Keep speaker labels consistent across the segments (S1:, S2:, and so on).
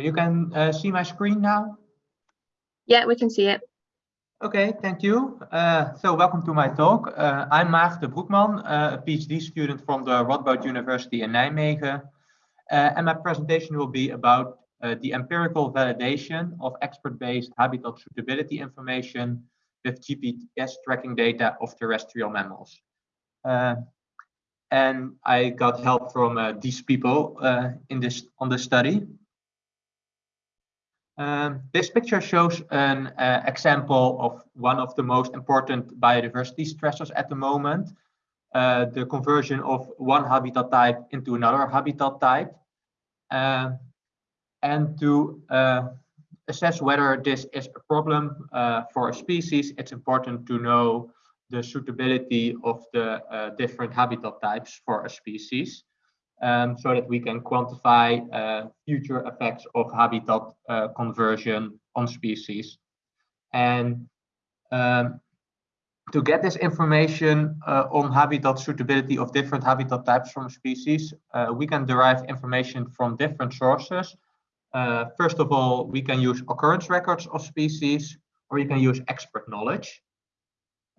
S1: So you can uh, see my screen now?
S2: Yeah, we can see it.
S1: Okay, thank you. Uh, so welcome to my talk. Uh, I'm Maarten Broekman, uh, a PhD student from the Radboud University in Nijmegen. Uh, and my presentation will be about uh, the empirical validation of expert-based habitat suitability information with GPS tracking data of terrestrial mammals. Uh, and I got help from these people in this on the study. Um, this picture shows an uh, example of one of the most important biodiversity stressors at the moment, uh, the conversion of one habitat type into another habitat type. Uh, and to uh, assess whether this is a problem uh, for a species, it's important to know the suitability of the uh, different habitat types for a species um, so that we can quantify future effects of habitat uh, conversion on species. And um, to get this information uh, on habitat suitability of different habitat types from species, uh, we can derive information from different sources. Uh, first of all, we can use occurrence records of species, or you can use expert knowledge.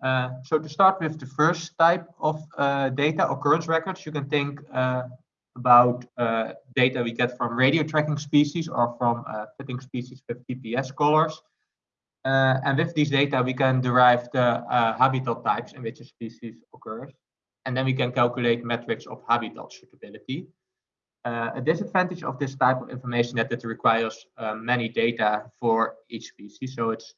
S1: Uh, so to start with the first type of uh, data, occurrence records, you can think about uh, data we get from radio tracking species or from uh, fitting species with GPS collars. Uh, and with these data, we can derive the uh, habitat types in which a species occurs. And then we can calculate metrics of habitat suitability. Uh, a disadvantage of this type of information that it requires uh, many data for each species. So it's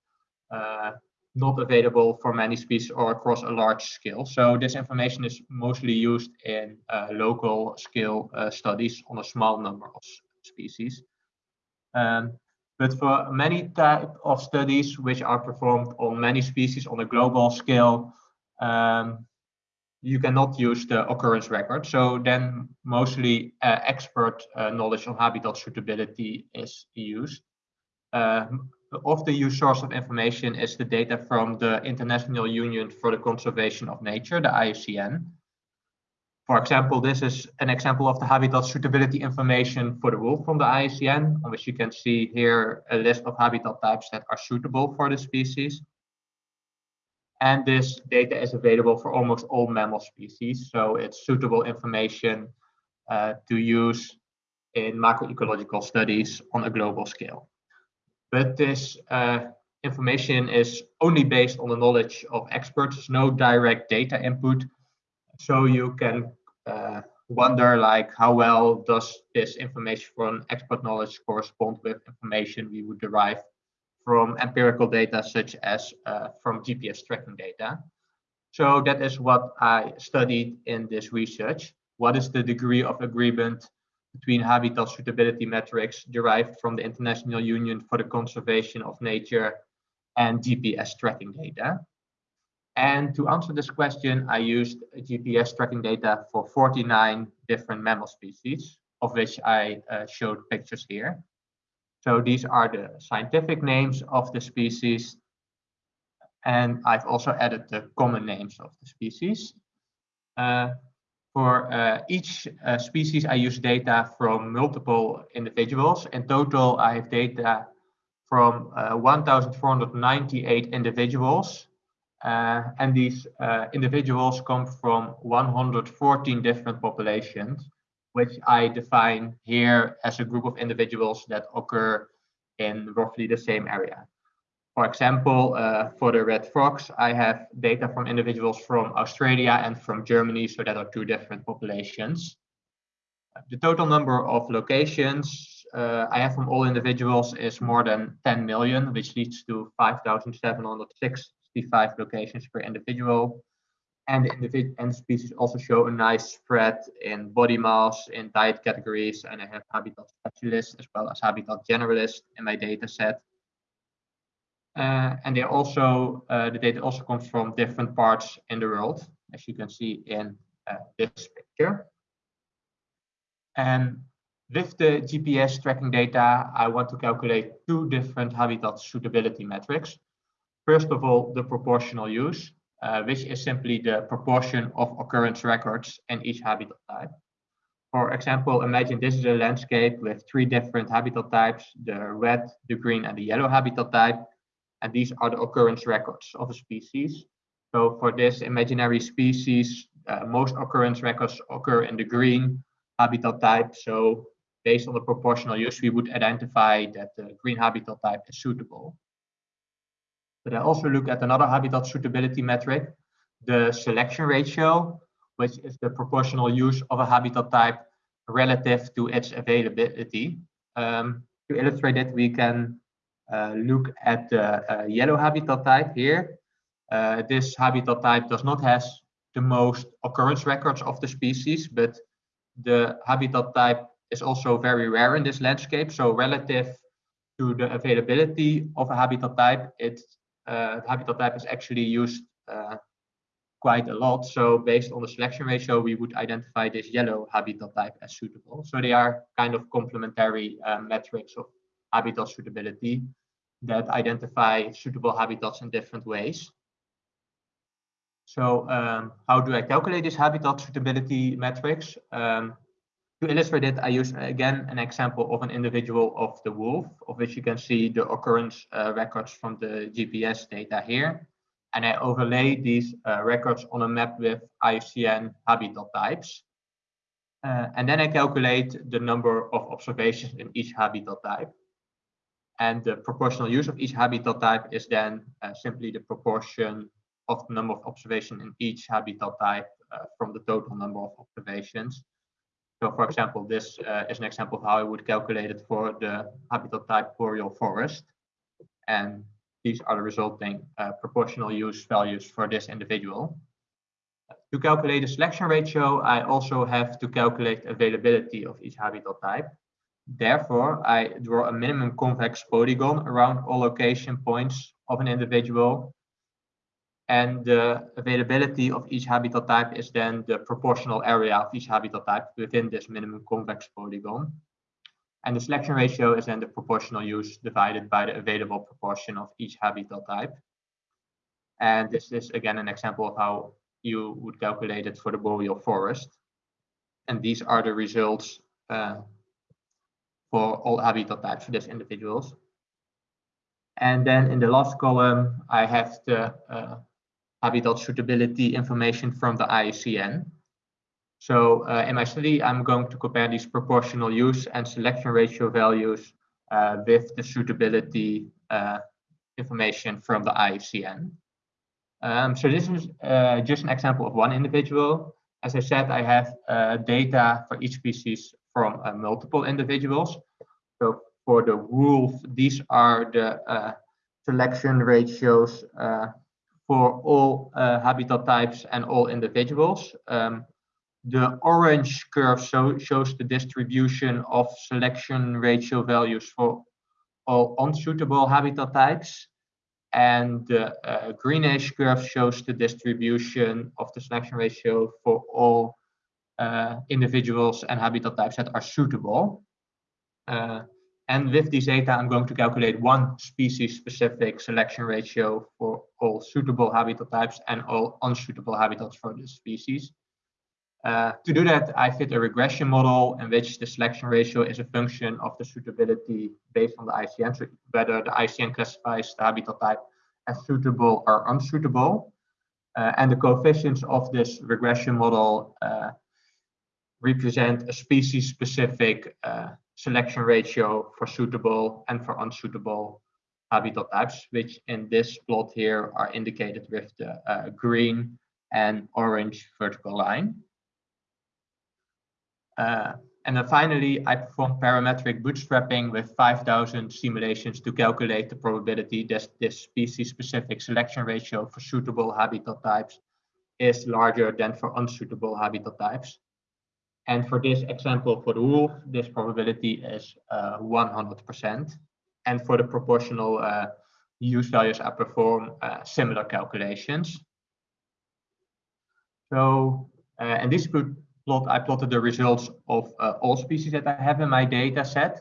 S1: not available for many species or across a large scale. So this information is mostly used in uh, local scale uh, studies on a small number of species. Um, but for many type of studies which are performed on many species on a global scale, um, you cannot use the occurrence record. So then mostly uh, expert uh, knowledge on habitat suitability is used. Uh, of the use source of information is the data from the International Union for the Conservation of Nature, the IUCN. For example, this is an example of the habitat suitability information for the wolf from the IUCN, on which you can see here a list of habitat types that are suitable for the species. And this data is available for almost all mammal species, so it's suitable information uh, to use in macroecological studies on a global scale but this uh, information is only based on the knowledge of experts, There's no direct data input. So you can uh, wonder like how well does this information from expert knowledge correspond with information we would derive from empirical data such as uh, from GPS tracking data. So that is what I studied in this research. What is the degree of agreement between habitat suitability metrics derived from the International Union for the Conservation of Nature and GPS tracking data. And to answer this question, I used GPS tracking data for 49 different mammal species, of which I uh, showed pictures here. So these are the scientific names of the species. And I've also added the common names of the species. Uh, for uh, each uh, species, I use data from multiple individuals. In total, I have data from uh, 1,498 individuals. Uh, and these uh, individuals come from 114 different populations, which I define here as a group of individuals that occur in roughly the same area. For example, uh, for the red fox, I have data from individuals from Australia and from Germany, so that are two different populations. The total number of locations uh, I have from all individuals is more than 10 million, which leads to 5,765 locations per individual. And the and species also show a nice spread in body mass, in diet categories, and I have habitat specialists as well as habitat generalists in my data set. Uh, and they also uh, the data also comes from different parts in the world, as you can see in uh, this picture. And with the GPS tracking data, I want to calculate two different habitat suitability metrics. First of all, the proportional use, uh, which is simply the proportion of occurrence records in each habitat type. For example, imagine this is a landscape with three different habitat types, the red, the green, and the yellow habitat type. And these are the occurrence records of a species. So for this imaginary species, uh, most occurrence records occur in the green habitat type. So based on the proportional use, we would identify that the green habitat type is suitable. But I also look at another habitat suitability metric, the selection ratio, which is the proportional use of a habitat type relative to its availability. Um, to illustrate it, we can look at the uh, yellow habitat type here. Uh, this habitat type does not have the most occurrence records of the species, but the habitat type is also very rare in this landscape. So relative to the availability of a habitat type, it uh, habitat type is actually used uh, quite a lot. So based on the selection ratio, we would identify this yellow habitat type as suitable. So they are kind of complementary uh, metrics of habitat suitability that identify suitable habitats in different ways. So um, how do I calculate this habitat suitability metrics? Um, to illustrate it, I use again an example of an individual of the wolf, of which you can see the occurrence uh, records from the GPS data here. And I overlay these uh, records on a map with IUCN habitat types. Uh, and then I calculate the number of observations in each habitat type. And the proportional use of each habitat type is then uh, simply the proportion of the number of observations in each habitat type uh, from the total number of observations. So for example, this uh, is an example of how I would calculate it for the habitat type boreal forest. And these are the resulting uh, proportional use values for this individual. To calculate the selection ratio, I also have to calculate availability of each habitat type. Therefore, I draw a minimum convex polygon around all location points of an individual and the availability of each habitat type is then the proportional area of each habitat type within this minimum convex polygon. And the selection ratio is then the proportional use divided by the available proportion of each habitat type. And this is again an example of how you would calculate it for the boreal forest. And these are the results uh, for all habitat types for these individuals. And then in the last column, I have the uh, habitat suitability information from the IUCN. So uh, in my study, I'm going to compare these proportional use and selection ratio values uh, with the suitability uh, information from the IUCN. Um, so this is uh, just an example of one individual. As I said, I have uh, data for each species from uh, multiple individuals. So for the wolf, these are the selection ratios for all uh, habitat types and all individuals. Um, the orange curve so, shows the distribution of selection ratio values for all unsuitable habitat types. And the uh, greenish curve shows the distribution of the selection ratio for all uh, individuals and habitat types that are suitable. Uh, and with these data, I'm going to calculate one species-specific selection ratio for all suitable habitat types and all unsuitable habitats for the species. Uh, to do that, I fit a regression model in which the selection ratio is a function of the suitability based on the ICN, so whether the ICN classifies the habitat type as suitable or unsuitable. Uh, and the coefficients of this regression model uh, represent a species-specific uh, selection ratio for suitable and for unsuitable habitat types, which in this plot here are indicated with the uh, green and orange vertical line. Uh, and then finally, I performed parametric bootstrapping with 5,000 simulations to calculate the probability that this species-specific selection ratio for suitable habitat types is larger than for unsuitable habitat types. And for this example, for the wolf, this probability is 100%. Uh, and for the proportional uh, use values, I perform uh, similar calculations. So, and this could plot, I plotted the results of all species that I have in my data set.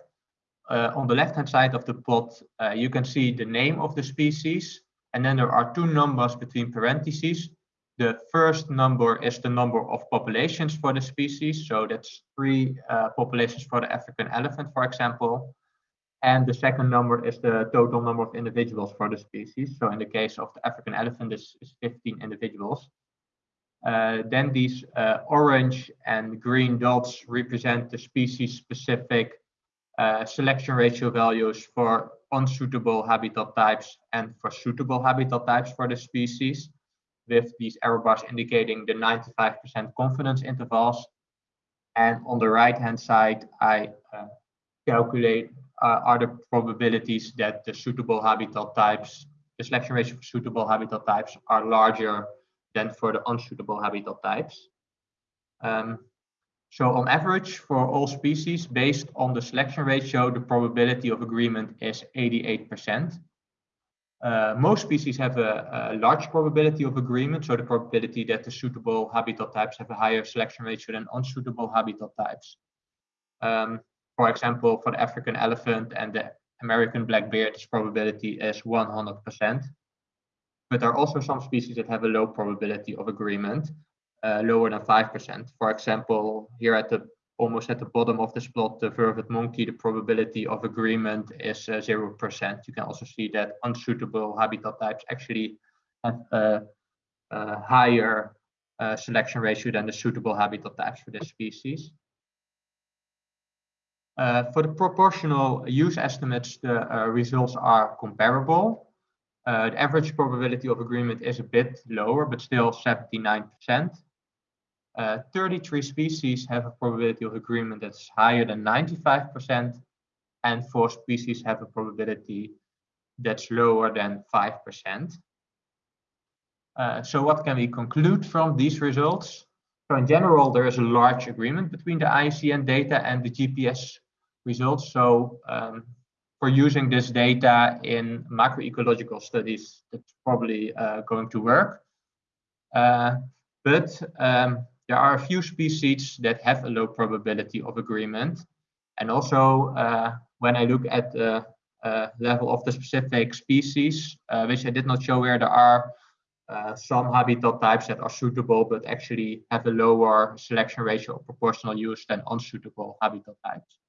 S1: Uh, on the left hand side of the plot, uh, you can see the name of the species, and then there are two numbers between parentheses the first number is the number of populations for the species. So that's three uh, populations for the African elephant, for example. And the second number is the total number of individuals for the species. So in the case of the African elephant, this is 15 individuals. Uh, then these uh, orange and green dots represent the species-specific uh, selection ratio values for unsuitable habitat types and for suitable habitat types for the species, with these error bars indicating the 95% confidence intervals. And on the right-hand side, I uh, calculate uh, are the probabilities that the suitable habitat types, the selection ratio for suitable habitat types are larger than for the unsuitable habitat types. Um, so on average for all species, based on the selection ratio, the probability of agreement is 88%. Uh, most species have a, a, large probability of agreement, so the probability that the suitable habitat types have a higher selection ratio than unsuitable habitat types. Um, for example, for the African elephant and the American black bear, this probability is 100%. But there are also some species that have a low probability of agreement, uh, lower than 5%. For example, here at the almost at the bottom of this plot, the vervet monkey, the probability of agreement is 0%. Uh, you can also see that unsuitable habitat types actually have a, a higher uh, selection ratio than the suitable habitat types for this species. Uh, for the proportional use estimates, the uh, results are comparable. Uh, the average probability of agreement is a bit lower, but still 79%. Uh, 33 species have a probability of agreement that's higher than 95%, and four species have a probability that's lower than 5%. Uh, so what can we conclude from these results? So in general, there is a large agreement between the IUCN data and the GPS results. So um, for using this data in macroecological studies, that's probably uh, going to work. Uh, but um, there are a few species that have a low probability of agreement. And also, uh, when I look at the uh, level of the specific species, uh, which I did not show here, there are uh, some habitat types that are suitable, but actually have a lower selection ratio of proportional use than unsuitable habitat types.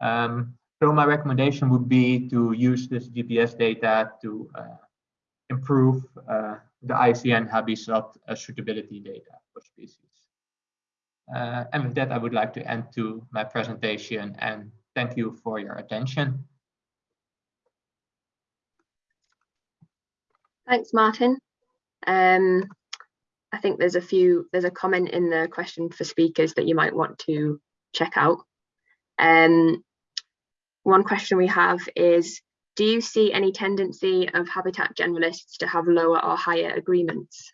S1: Um, so my recommendation would be to use this GPS data to uh, improve uh, the IUCN habitat suitability data for species. Uh, and with that, I would like to end to my presentation and thank you for your attention.
S2: Thanks, Martin. Um, I think there's a few, there's a comment in the question for speakers that you might want to check out. Um, one question we have is, do you see any tendency of habitat generalists to have lower or higher agreements?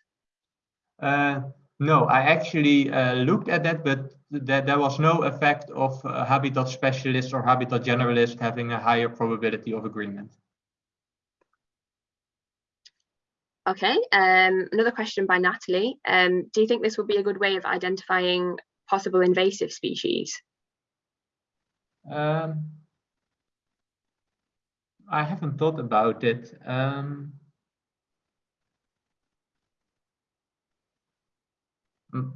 S1: Uh, no, I actually uh, looked at that, but that there was no effect of uh, habitat specialists or habitat generalists having a higher probability of agreement.
S2: Okay, um, another question by Natalie. Um, do you think this would be a good way of identifying possible invasive species?
S1: Um, I haven't thought about it. Um,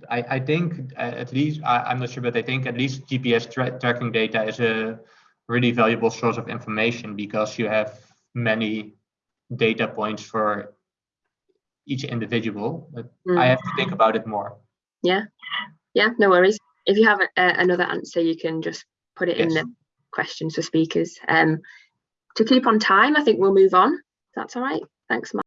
S1: I, I think uh, at least, I, am not sure, but I think at least GPS tra tracking data is a really valuable source of information because you have many data points for each individual. But mm. I have to think about it more.
S2: Yeah, yeah, no worries. If you have a, a, another answer, you can just put it yes. in the questions for speakers. Um, to keep on time, I think we'll move on. That's all right. Thanks, Mark.